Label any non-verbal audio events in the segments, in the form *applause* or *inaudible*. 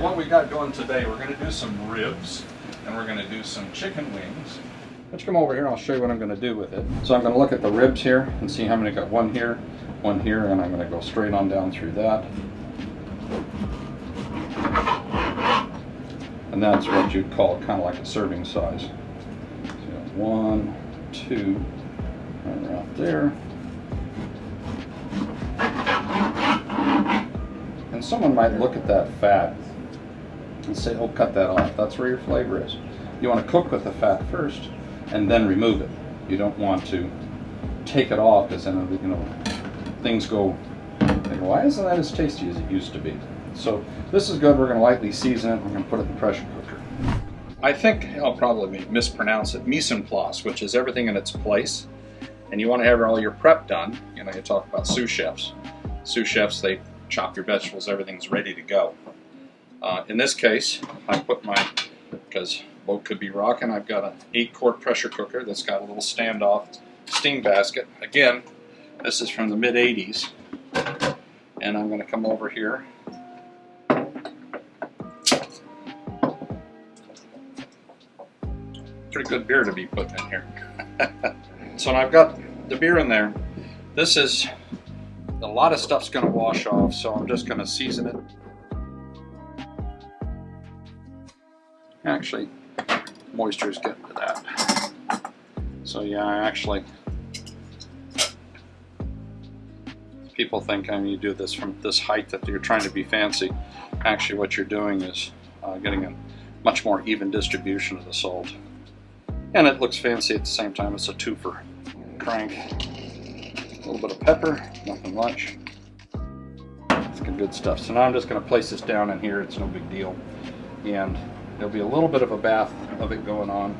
So what we got going today, we're going to do some ribs and we're going to do some chicken wings. Let's come over here and I'll show you what I'm going to do with it. So I'm going to look at the ribs here and see how many got one here, one here, and I'm going to go straight on down through that. And that's what you'd call kind of like a serving size. So one, two, right out there. And someone might look at that fat and say, oh, cut that off. That's where your flavor is. You want to cook with the fat first and then remove it. You don't want to take it off because then, you know, things go, why isn't that as tasty as it used to be? So this is good. We're going to lightly season it. We're going to put it in the pressure cooker. I think I'll probably mispronounce it, mise en place, which is everything in its place. And you want to have all your prep done. You know, you talk about sous chefs. Sous chefs, they chop your vegetables, everything's ready to go. Uh, in this case, I put my, because boat could be rocking, I've got an 8 quart pressure cooker that's got a little standoff steam basket. Again, this is from the mid 80s. And I'm going to come over here. Pretty good beer to be putting in here. *laughs* so now I've got the beer in there. This is a lot of stuff's going to wash off, so I'm just going to season it. Actually, moisture is getting to that. So yeah, actually, people think I mean you do this from this height that you're trying to be fancy. Actually, what you're doing is uh, getting a much more even distribution of the salt. And it looks fancy at the same time. It's a twofer. Crank a little bit of pepper, nothing much. It's good stuff. So now I'm just going to place this down in here. It's no big deal. And there'll be a little bit of a bath of it going on.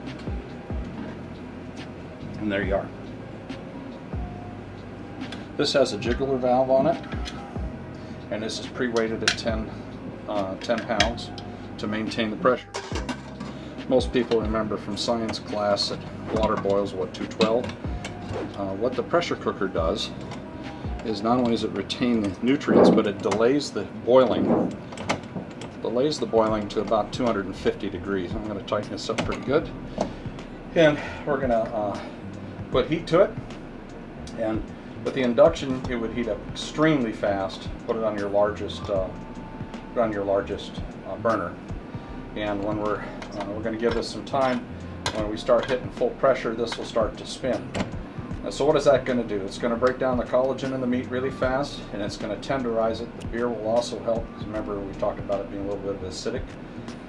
And there you are. This has a jiggler valve on it. And this is pre-weighted at 10, uh, 10 pounds to maintain the pressure. Most people remember from science class that water boils, what, 212? Uh, what the pressure cooker does is not only does it retain the nutrients, but it delays the boiling. Delays the boiling to about 250 degrees. I'm going to tighten this up pretty good. And we're going to uh, put heat to it. And with the induction, it would heat up extremely fast. Put it on your largest, uh, put on your largest uh, burner. And when we're, uh, we're going to give this some time, when we start hitting full pressure, this will start to spin. And so what is that going to do? It's going to break down the collagen in the meat really fast, and it's going to tenderize it. The beer will also help, because remember we talked about it being a little bit of acidic.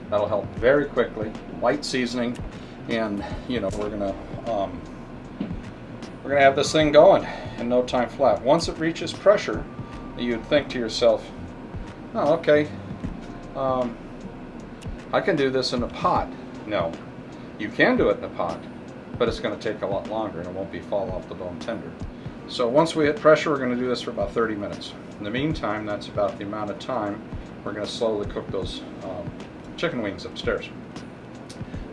That'll help very quickly. Light seasoning, and you know we're going to um, we're going to have this thing going in no time flat. Once it reaches pressure, you'd think to yourself, oh, okay, um, I can do this in a pot. No, you can do it in a pot but it's going to take a lot longer and it won't be fall off the bone tender. So once we hit pressure, we're going to do this for about 30 minutes. In the meantime, that's about the amount of time we're going to slowly cook those um, chicken wings upstairs.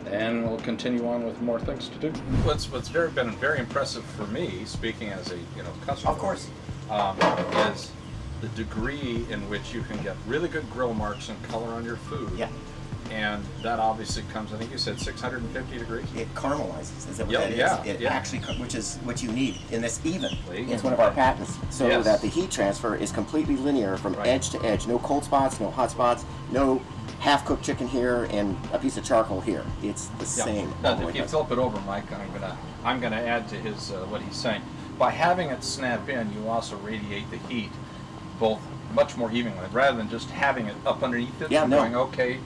And we'll continue on with more things to do. What's what's very been very impressive for me, speaking as a you know customer, of course, um, is the degree in which you can get really good grill marks and color on your food. Yeah and that obviously comes. I think you said 650 degrees. It caramelizes. Is that what yep, that is? Yeah, it yeah. actually, which is what you need in this even. Even. It's one of our patents, so yes. that the heat transfer is completely linear from right. edge to edge. No cold spots, no hot spots, no half-cooked chicken here and a piece of charcoal here. It's the yeah. same. Now, if you flip it over, Mike, I'm gonna I'm gonna add to his uh, what he's saying. By having it snap in, you also radiate the heat both much more evenly, rather than just having it up underneath it. Yeah, no. Going okay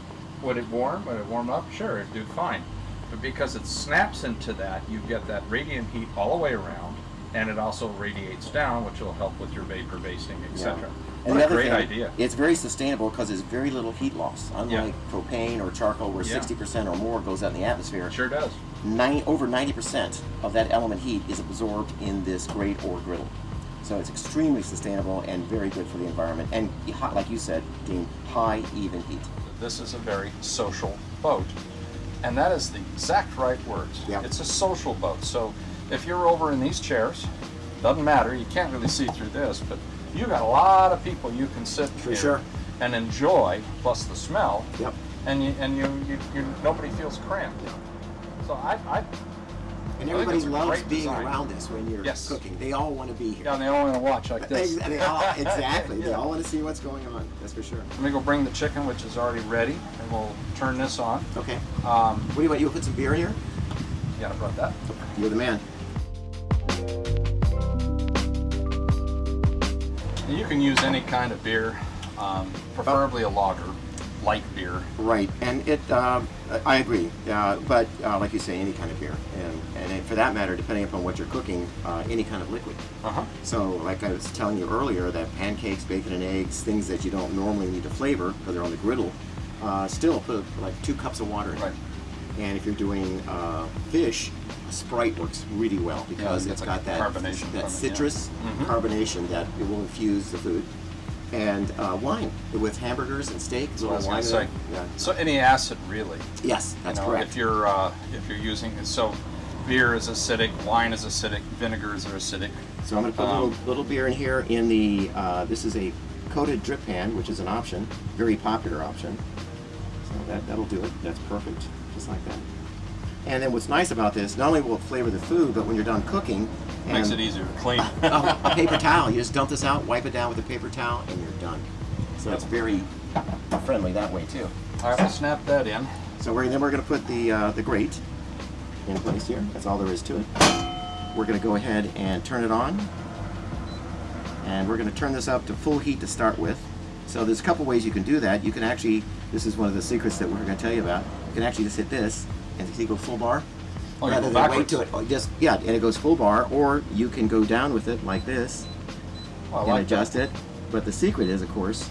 would it warm? Would it warm up? Sure, it'd do fine. But because it snaps into that, you get that radiant heat all the way around, and it also radiates down, which will help with your vapor basting, etc. Yeah. What Another a great thing, idea. It's very sustainable because there's very little heat loss. Unlike Yeah. propane or charcoal where Yeah. 60% or more goes out in the atmosphere, Sure does. nine, over 90% of that element heat is absorbed in this grate or griddle. So it's extremely sustainable and very good for the environment. And hot, like you said, Dean, high even heat. This is a very social boat. And that is the exact right words. Yeah. It's a social boat. So if you're over in these chairs, doesn't matter, you can't really see through this, but you got a lot of people you can sit For here sure. and enjoy, plus the smell, Yep. and you and you, you, you nobody feels cramped. So I, I And everybody loves being design. around this when you're Yes. cooking. They all want to be here. yeah, and they all want to watch like this. Ex- *laughs* they all- *laughs* exactly. They all want to see what's going on. That's for sure. Let me go bring the chicken, which is already ready, and we'll turn this on. Okay. Um, What do you want? You put some beer in here? yeah, I brought that. You're the man. And you can use any kind of beer, um, preferably a lager, light beer. Right, and it, uh, I agree, uh, but uh, like you say, any kind of beer, and, and it- for that matter, depending upon what you're cooking, uh, any kind of liquid. Uh huh. So, like I was telling you earlier, that pancakes, bacon and eggs, things that you don't normally need to flavor because they're on the griddle, uh, still put like two cups of water in. Right. And if you're doing uh, fish, a Sprite works really well because it it's gets got that carbonation from it, that yeah. citrus Mhm. carbonation that it will infuse the food. And uh, wine with hamburgers and steak. That's what I was little going to wine say. Yeah. So any acid, really. Yes, You that's know, correct. If you're uh, if you're using so, beer is acidic, wine is acidic, vinegars are acidic. So I'm going to put a Um, little, little beer in here in the, uh, this is a coated drip pan, which is an option, very popular option. So that, that'll do it. That's perfect, just like that. And then what's nice about this, not only will it flavor the food, but when you're done cooking, and Makes it easier to clean. *laughs* a, a *laughs* paper towel, you just dump this out, wipe it down with a paper towel, and you're done. So it's very friendly that way too. All right, we'll snap that in. So we're, then we're going to put the, uh, the grate in place here. That's all there is to it. We're going to go ahead and turn it on. And we're going to turn this up to full heat to start with. So there's a couple ways you can do that. You can actually, this is one of the secrets that we're going to tell you about. You can actually just hit this and see go full bar. Oh, you rather than wait to it. Oh, just, yeah, and it goes full bar. Or you can go down with it like this Oh, and like that. adjust it. But the secret is, of course,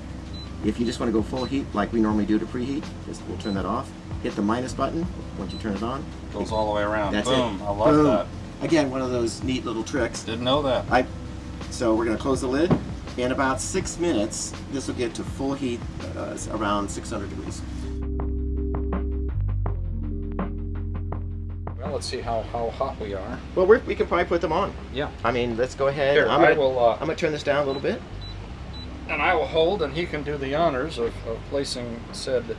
if you just want to go full heat like we normally do to preheat, just we'll turn that off. Hit the minus button once you turn it on. Goes all the way around. That's Boom. it. I love Boom. that. Again, one of those neat little tricks. Didn't know that. I, so we're going to close the lid. In about six minutes, this will get to full heat, uh, around 600 degrees. Well, let's see how, how hot we are. Well, we're, we can probably put them on. Yeah. I mean, let's go ahead. Here, I'm gonna, will, uh, I'm going to turn this down a little bit. And I will hold, and he can do the honors of, of placing said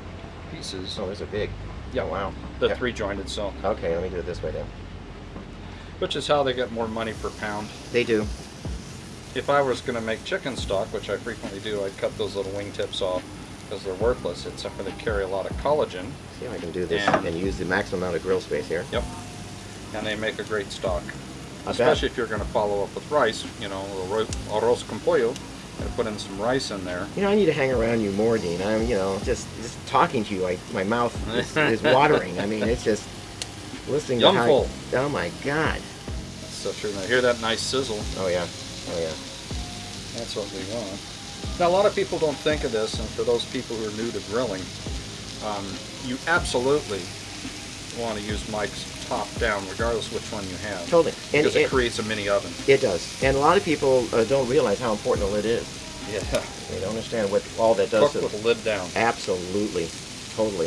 pieces. Oh, those are big. Yeah. Oh, wow. The Yeah. three jointed, so Okay, let me do it this way then. which is how they get more money per pound. They do. If I was going to make chicken stock, which I frequently do, I'd cut those little wing tips off because they're worthless, except for they carry a lot of collagen. See if I can do this And- and use the maximum amount of grill space here. Yep. And they make a great stock. I bet. Especially if you're going to follow up with rice, you know, arroz arroz con pollo, and put in some rice in there. You know, I need to hang around you more, Dean. I'm, you know, just just talking to you, I, my mouth is, *laughs* is watering. I mean, it's just listening to how. Oh my God. That's so true. Now hear that nice sizzle? Oh yeah. Oh yeah. That's what we want. Now, a lot of people don't think of this, and for those people who are new to grilling, um, you absolutely want to use Mike's down, regardless which one you have. Totally. And Because it it, creates a mini oven. it does. And a lot of people uh, don't realize how important the lid is. Yeah. They don't understand what all that does. Cook to with the lid down. Absolutely. Totally.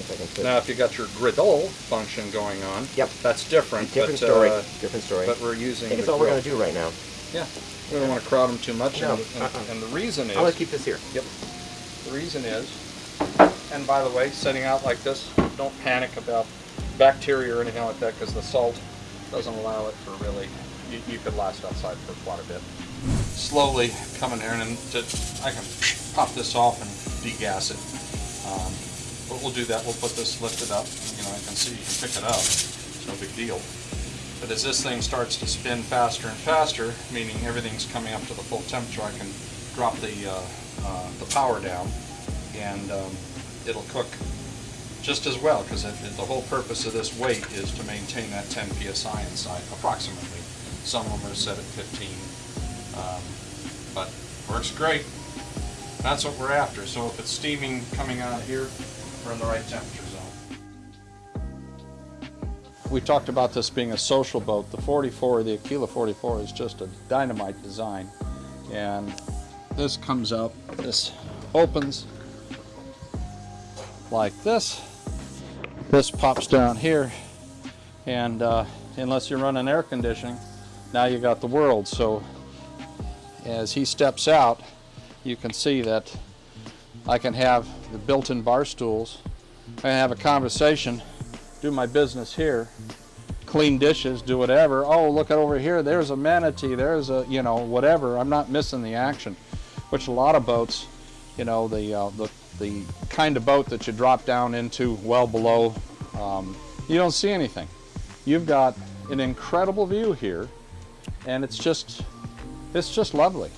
If I can put Now, if you got your griddle function going on, Yep. that's different. different but, story. uh, different story. but we're using I think it's all we're going to do right now. Yeah. We don't want to crowd them too much. No, and, and, uh-uh. and the reason is, I'm going to keep this here. Yep. The reason is, and by the way, setting out like this, don't panic about bacteria or anything like that because the salt doesn't allow it for really, you, you could last outside for quite a bit. Slowly coming here and to, I can pop this off and degas it. Um, but we'll do that. We'll put this lifted up. You know, I can see you can pick it up. It's no big deal. But as this thing starts to spin faster and faster, meaning everything's coming up to the full temperature, I can drop the, uh, uh, the power down and um, it'll cook just as well because the whole purpose of this weight is to maintain that 10 psi inside approximately. Some of them are set at 15, um, but works great. That's what we're after. So if it's steaming coming out of here, we're in the right temperature zone. We talked about this being a social boat. The 44, the Aquila 44, is just a dynamite design. And this comes up, this opens like this. This pops down here. And uh, unless you're running air conditioning, now you got the world. So as he steps out, you can see that I can have the built-in bar stools. Can have a conversation, do my business here, clean dishes, do whatever. Oh, look at over here. There's a manatee. There's a, you know, whatever. I'm not missing the action, which a lot of boats, you know, the, uh, the, the kind of boat that you drop down into well below, um, you don't see anything. You've got an incredible view here, and it's just, it's just lovely.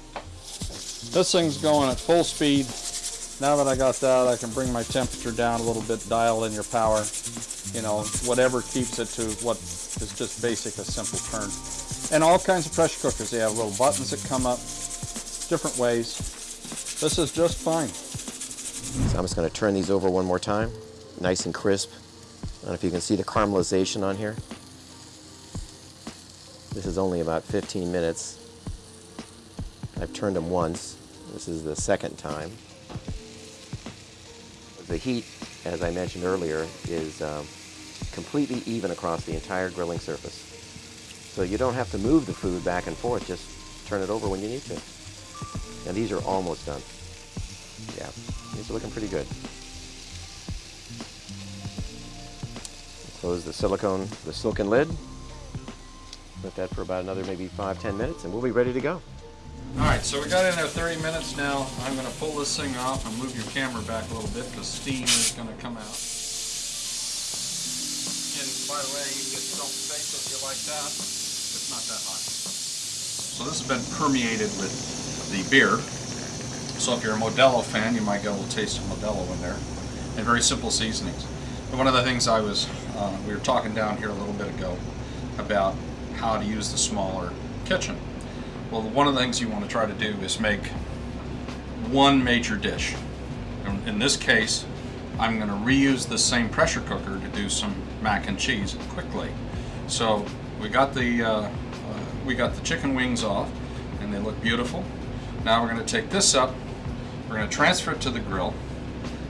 This thing's going at full speed. Now that I got that, I can bring my temperature down a little bit, dial in your power, you know, whatever keeps it to what is just basic, a simple turn. And all kinds of pressure cookers, they have little buttons that come up different ways. This is just fine. So I'm just going to turn these over one more time, nice and crisp. I don't know if you can see the caramelization on here. This is only about 15 minutes. I've turned them once. This is the second time. The heat, as I mentioned earlier, is um, completely even across the entire grilling surface. So you don't have to move the food back and forth, just turn it over when you need to. And these are almost done. Yeah, these are looking pretty good. Close the silicone, the silken lid. Let that for about another maybe five, ten minutes, and we'll be ready to go. All right, so we got in there 30 minutes now. I'm going to pull this thing off and move your camera back a little bit because steam is going to come out. And by the way, you can get self space if you like that. It's not that hot. So this has been permeated with the beer. So if you're a Modelo fan, you might get a little taste of Modelo in there. And very simple seasonings. But one of the things I was, uh, we were talking down here a little bit ago about how to use the smaller kitchen. Well, one of the things you want to try to do is make one major dish. In, this case, I'm going to reuse the same pressure cooker to do some mac and cheese quickly. So we got the uh, uh, we got the chicken wings off, and they look beautiful. Now we're going to take this up. We're going to transfer it to the grill.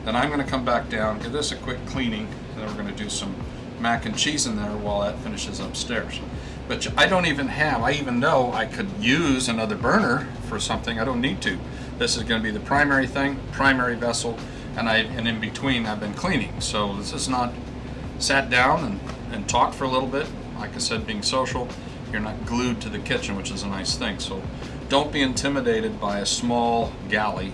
Then I'm going to come back down, give this a quick cleaning, and then we're going to do some mac and cheese in there while that finishes upstairs. But I don't even have, I even know I could use another burner for something. I don't need to. This is going to be the primary thing, primary vessel, and I and in between I've been cleaning. So this is not sat down and, and talked for a little bit. Like I said, being social, you're not glued to the kitchen, which is a nice thing. So don't be intimidated by a small galley.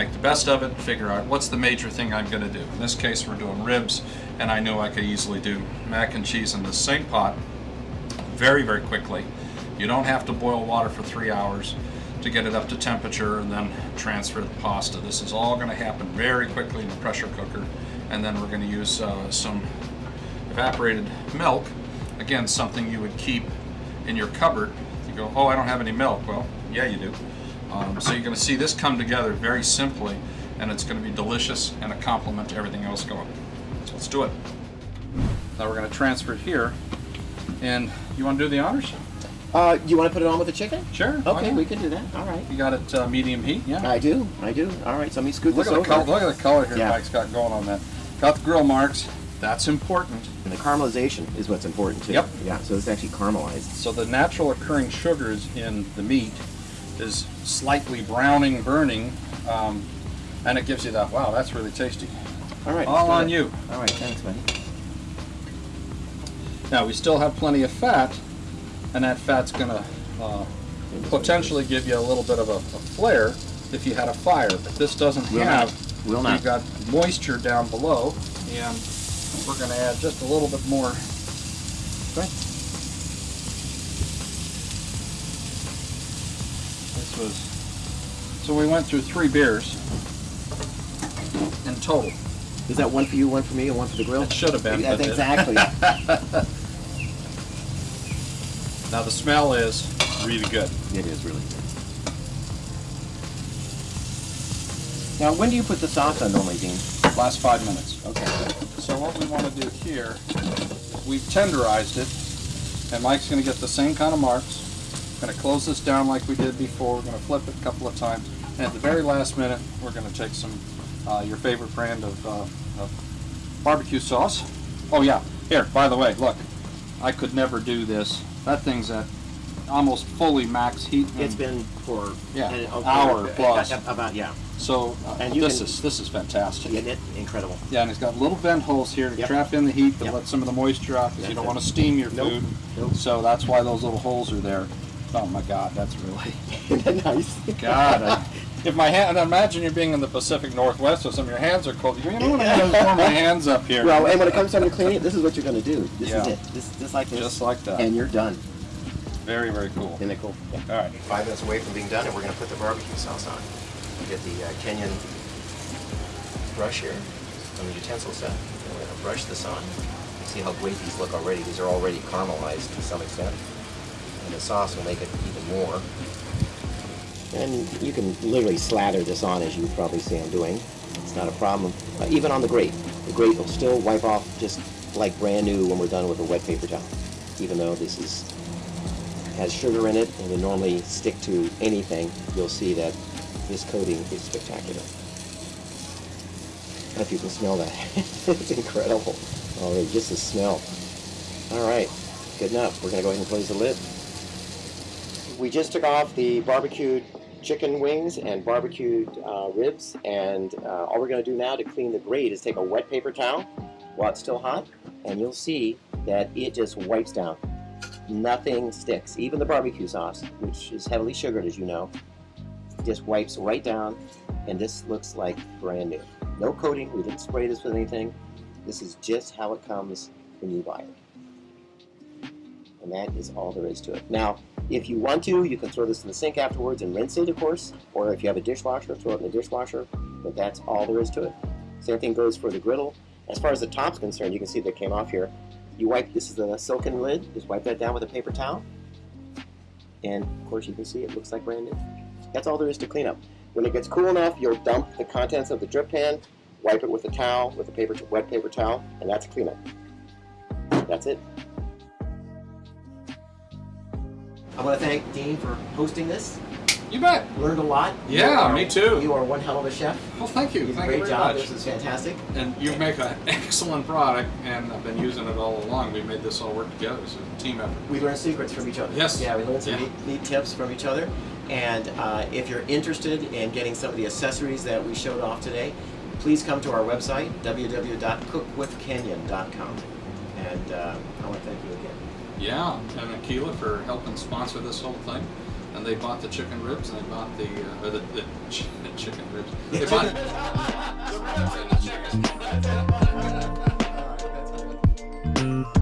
Make the best of it, figure out what's the major thing I'm going to do. In this case, we're doing ribs, and I knew I could easily do mac and cheese in the same pot very, very quickly. You don't have to boil water for three hours to get it up to temperature and then transfer the pasta. This is all going to happen very quickly in the pressure cooker. And then we're going to use uh, some evaporated milk. Again, something you would keep in your cupboard. You go, oh, I don't have any milk. Well, yeah, you do. Um, so you're going to see this come together very simply, and it's going to be delicious and a complement to everything else going. So let's do it. Now we're going to transfer it here. And you want to do the honors? Uh, you want to put it on with the chicken? Sure. Okay, we can do that. All right. You got it uh, medium heat, yeah? I do. I do. All right. So let me scoot Look this over. color, look at the color here Yeah. Mike's got going on that. Got the grill marks. That's important. And the caramelization is what's important too. Yep. Yeah. So it's actually caramelized. So the natural occurring sugars in the meat is slightly browning, burning, um, and it gives you that, wow, that's really tasty. All right. All on that. you. All right. Thanks, buddy. Now we still have plenty of fat, and that fat's gonna uh, potentially give you a little bit of a, a flare if you had a fire, but this doesn't Will have. not. Will not. You've got moisture down below, and we're gonna add just a little bit more. Right. This was, so we went through three beers in total. Is that one for you, one for me, and one for the grill? It should have been, Yeah, exactly. *laughs* Now the smell is really good. it is really good. Now, when do you put the sauce on normally, Dean? Last five minutes. Okay. So what we want to do here, we've tenderized it, and Mike's going to get the same kind of marks. Going to close this down like we did before. We're going to flip it a couple of times, and at the very last minute, we're going to take some uh, your favorite brand of, uh, of barbecue sauce. Oh yeah, here. By the way, look, I could never do this. That thing's at almost fully max heat. It's been for Yeah, an hour plus. About yeah, so uh, and this can- is this is fantastic. Isn't it incredible? Yeah, and it's got little vent holes here to Yep. trap in the heat to Yep. let some of the moisture out because you don't it. want to steam your Nope. food. Nope. So that's why those little holes are there. Oh my God, that's really that *laughs* nice? God. I, *laughs* if my hand, and imagine you're being in the Pacific Northwest, so some of your hands are cold. You know what? I'm gonna warm my hands up here. Well, and when it comes time to clean it, this is what you're going to do. This is it. This just like this. Just like that. And you're done. Very very cool. Isn't it cool? Yeah. All right. Five minutes away from being done, and we're going to put the barbecue sauce on. Get the uh, Kenyan brush here on the utensil set. And we're going to brush this on. See how great these look already. These are already caramelized to some extent. The sauce will make it even more. And you can literally slather this on as you probably see I'm doing. It's not a problem. Uh, even on the grate. The grate will still wipe off just like brand new when we're done with a wet paper towel. Even though this is has sugar in it and would normally stick to anything, you'll see that this coating is spectacular. I don't if you can smell that. *laughs* it's incredible. Oh, just the smell. All right, good enough. We're gonna go ahead and close the lid. We just took off the barbecued chicken wings and barbecued uh, ribs, and uh, all we're gonna do now to clean the grate is take a wet paper towel while it's still hot, and you'll see that it just wipes down nothing sticks. Even the barbecue sauce, which is heavily sugared, as you know, just wipes right down, and this looks like brand new. No coating. We didn't spray this with anything. This is just how it comes when you buy it. And that is all there is to it. Now, if you want to, you can throw this in the sink afterwards and rinse it, of course. Or if you have a dishwasher, throw it in the dishwasher. But that's all there is to it. Same thing goes for the griddle. As far as the top's concerned, you can see that came off here. You wipe, this is a silken lid, just wipe that down with a paper towel. And of course you can see it looks like brand new. That's all there is to clean up. When it gets cool enough, you'll dump the contents of the drip pan, wipe it with a towel, with a paper, wet paper towel, and that's cleanup. That's it. I want to thank Dean for hosting this. You bet. Learned a lot. Yeah, are- me too. You are one hell of a chef. Well, thank you. You Thank great you job. much. This is fantastic. And you make an *laughs* excellent product, and I've been using it all along. We made this all work together. It's a team effort. We learned secrets from each other. Yes. Yeah, we learned some Yeah. neat, neat tips from each other. And uh, if you're interested in getting some of the accessories that we showed off today, please come to our website, www.cookwithkenyon.com. And uh, I want to thank you again. Yeah, and Aquila for helping sponsor this whole thing. And they bought the chicken ribs and they bought the, uh, the, the, ch the, chicken ribs. They bought *laughs* the ribs and the chicken. *laughs*